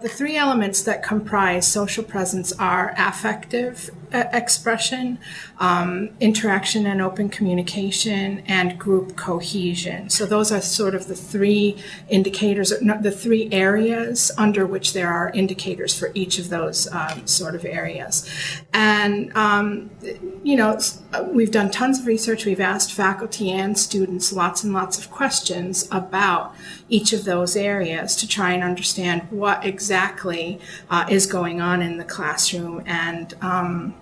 The three elements that comprise social presence are affective uh, expression, um, interaction and open communication, and group cohesion. So those are sort of the three indicators, the three areas under which there are indicators for each of those um, sort of areas. And, um, you know, we've done tons of research. We've asked faculty and students lots and lots of questions about each of those areas to try and understand what exactly uh, is going on in the classroom and um,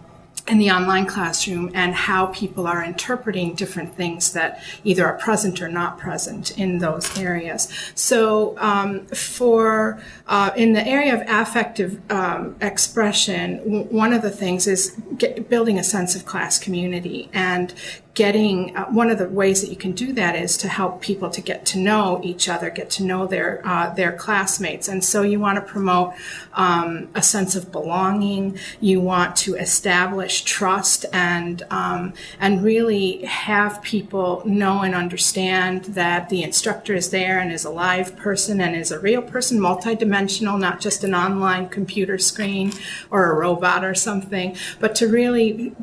in the online classroom and how people are interpreting different things that either are present or not present in those areas. So um, for uh, in the area of affective um, expression, one of the things is get, building a sense of class community and getting uh, one of the ways that you can do that is to help people to get to know each other, get to know their uh, their classmates, and so you want to promote um, a sense of belonging. You want to establish trust and um, and really have people know and understand that the instructor is there and is a live person and is a real person, multidimensional, not just an online computer screen or a robot or something, but to really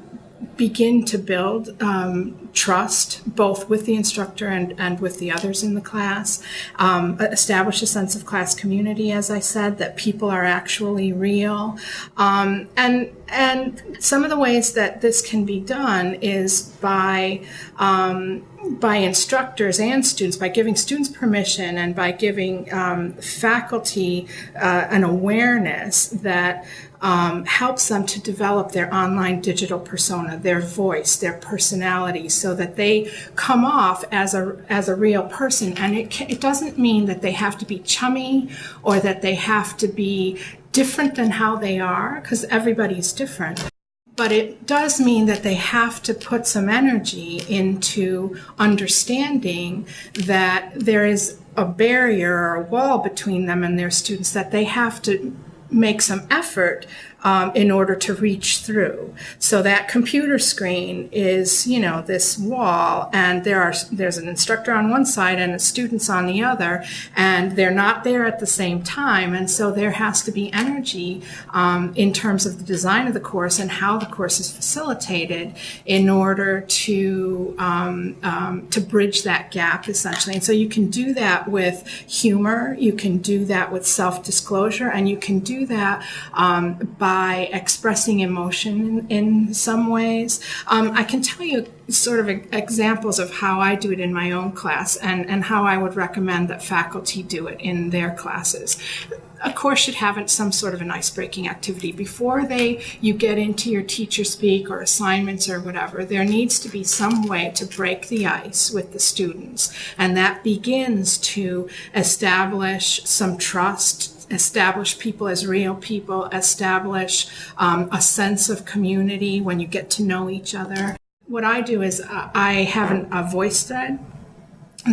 begin to build um, trust both with the instructor and, and with the others in the class, um, establish a sense of class community, as I said, that people are actually real. Um, and, and some of the ways that this can be done is by um, by instructors and students, by giving students permission and by giving um, faculty uh, an awareness that um, helps them to develop their online digital persona, their voice, their personality, so that they come off as a as a real person. And it it doesn't mean that they have to be chummy or that they have to be different than how they are, because everybody's different. But it does mean that they have to put some energy into understanding that there is a barrier or a wall between them and their students that they have to make some effort um, in order to reach through. So that computer screen is, you know, this wall, and there are there's an instructor on one side and students on the other, and they're not there at the same time, and so there has to be energy um, in terms of the design of the course and how the course is facilitated in order to um, um to bridge that gap essentially. And so you can do that with humor, you can do that with self disclosure, and you can do that um, by by expressing emotion in, in some ways. Um, I can tell you sort of examples of how I do it in my own class and, and how I would recommend that faculty do it in their classes. A course should have some sort of an ice-breaking activity before they you get into your teacher speak or assignments or whatever. There needs to be some way to break the ice with the students, and that begins to establish some trust establish people as real people, establish um, a sense of community when you get to know each other. What I do is uh, I have an, a VoiceThread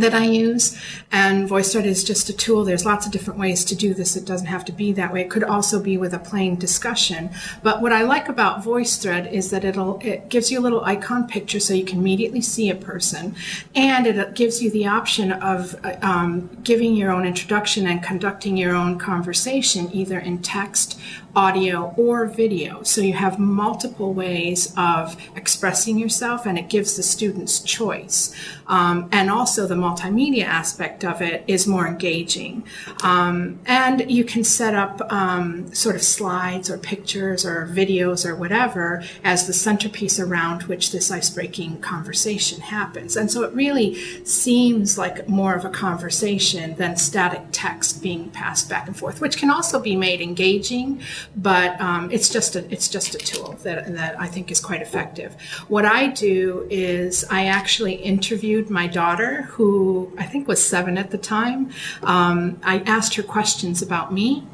that I use. And VoiceThread is just a tool. There's lots of different ways to do this. It doesn't have to be that way. It could also be with a plain discussion. But what I like about VoiceThread is that it'll it gives you a little icon picture so you can immediately see a person, and it gives you the option of um, giving your own introduction and conducting your own conversation either in text audio or video. So you have multiple ways of expressing yourself and it gives the students choice. Um, and also the multimedia aspect of it is more engaging. Um, and you can set up um, sort of slides or pictures or videos or whatever as the centerpiece around which this ice-breaking conversation happens. And so it really seems like more of a conversation than static text being passed back and forth, which can also be made engaging but um, it's just a it's just a tool that that I think is quite effective. What I do is I actually interviewed my daughter, who I think was seven at the time. Um, I asked her questions about me.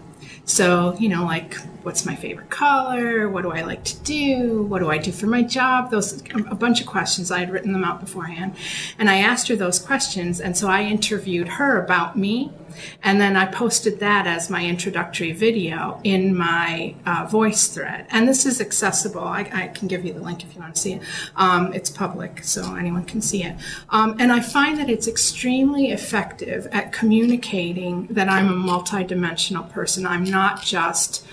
So, you know, like, what's my favorite color? What do I like to do? What do I do for my job? Those, a bunch of questions. I had written them out beforehand. And I asked her those questions. And so I interviewed her about me and then I posted that as my introductory video in my uh, VoiceThread. And this is accessible. I, I, can give you the link if you want to see it. Um, it's public, so anyone can see it. Um, and I find that it's extremely effective at communicating that I'm a multidimensional person. I'm not just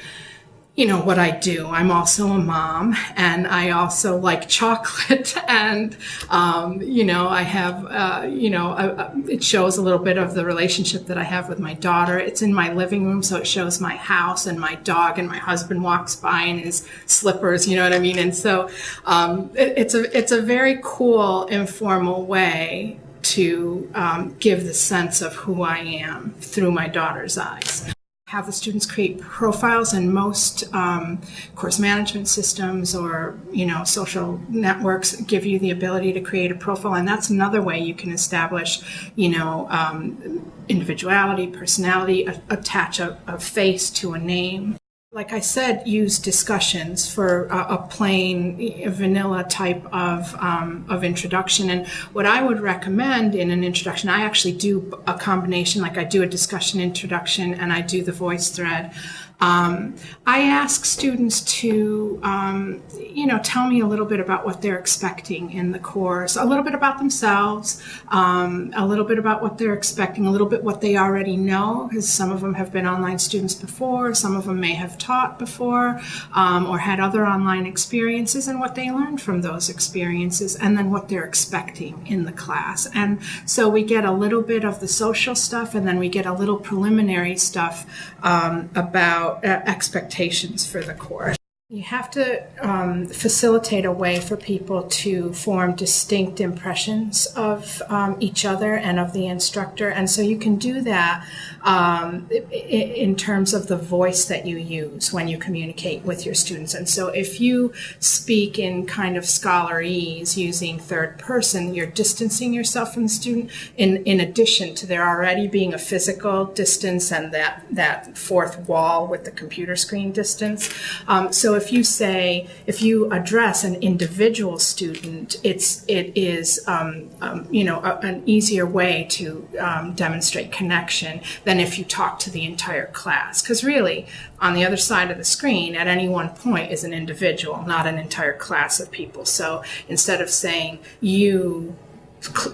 you know what I do. I'm also a mom, and I also like chocolate, and um, you know I have uh, you know a, a, it shows a little bit of the relationship that I have with my daughter. It's in my living room, so it shows my house and my dog, and my husband walks by in his slippers. You know what I mean? And so um, it, it's a it's a very cool informal way to um, give the sense of who I am through my daughter's eyes have the students create profiles and most um, course management systems or you know social networks give you the ability to create a profile. And that's another way you can establish you know um, individuality personality attach a, a face to a name like I said, use discussions for a, a plain a vanilla type of, um, of introduction. And what I would recommend in an introduction, I actually do a combination, like I do a discussion introduction and I do the VoiceThread. Um, I ask students to, um, you know, tell me a little bit about what they're expecting in the course, a little bit about themselves, um, a little bit about what they're expecting, a little bit what they already know, because some of them have been online students before, some of them may have taught before, um, or had other online experiences, and what they learned from those experiences, and then what they're expecting in the class. And so we get a little bit of the social stuff, and then we get a little preliminary stuff um, about about uh, expectations for the course. You have to um, facilitate a way for people to form distinct impressions of um, each other and of the instructor. And so you can do that um, in terms of the voice that you use when you communicate with your students. And so if you speak in kind of scholarese using third person, you're distancing yourself from the student in, in addition to there already being a physical distance and that, that fourth wall with the computer screen distance. Um, so if you say, if you address an individual student, it's, it is, um, um, you know, a, an easier way to um, demonstrate connection than if you talk to the entire class. Because really, on the other side of the screen, at any one point is an individual, not an entire class of people. So instead of saying you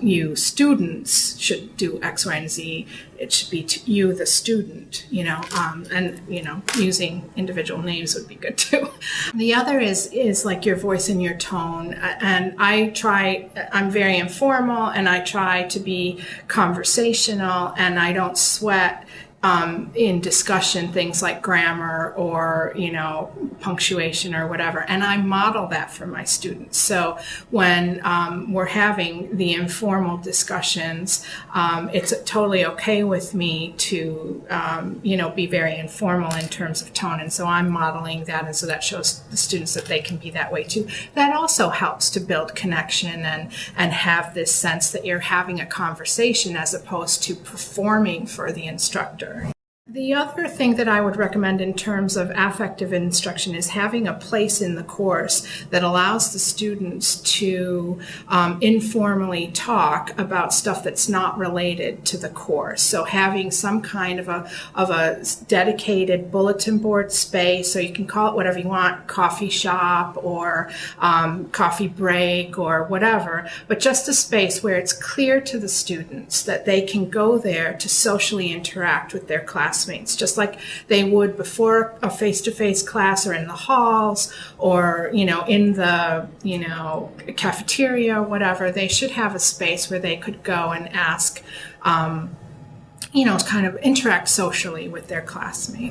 you students should do X, Y, and Z. It should be you, the student, you know, um, and you know, using individual names would be good too. The other is is like your voice and your tone, and I try. I'm very informal, and I try to be conversational, and I don't sweat um, in discussion things like grammar or you know punctuation or whatever. And i model that for my students. So when um, we're having the informal discussions um, it's totally okay with me to um, you know be very informal in terms of tone. And so i'm modeling that and so that shows the students that they can be that way too. That also helps to build connection and and have this sense that you're having a conversation as opposed to performing for the instructor the other thing that I would recommend in terms of affective instruction is having a place in the course that allows the students to um, informally talk about stuff that's not related to the course. So having some kind of a of a dedicated bulletin board space, so you can call it whatever you want, coffee shop or um, coffee break or whatever, but just a space where it's clear to the students that they can go there to socially interact with their class classmates, just like they would before a face-to-face class or in the halls or, you know, in the, you know, cafeteria or whatever. They should have a space where they could go and ask, um, you know, kind of interact socially with their classmates.